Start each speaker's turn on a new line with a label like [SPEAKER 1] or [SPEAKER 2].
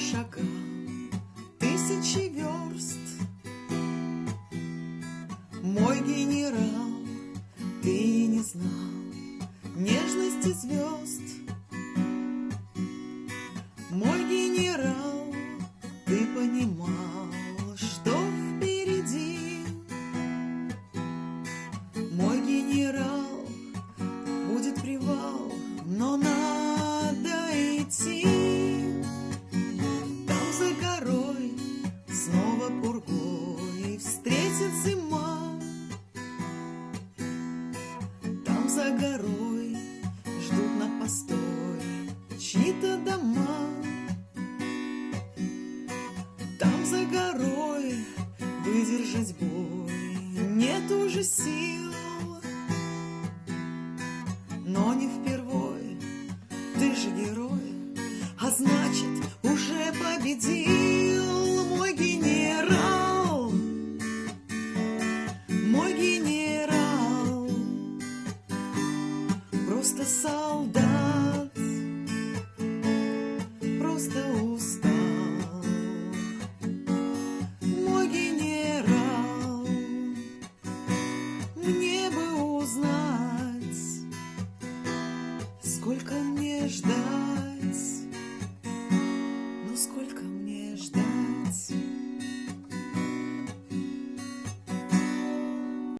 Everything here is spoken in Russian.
[SPEAKER 1] шагал тысячи верст. Мой генерал, ты не знал нежности звезд. За горой ждут на постой чьи-то дома. Там за горой выдержать бой нет уже сил. Но не впервой, ты же герой, а значит уже победил солдат, просто устал, мой генерал, мне бы узнать. Сколько мне ждать?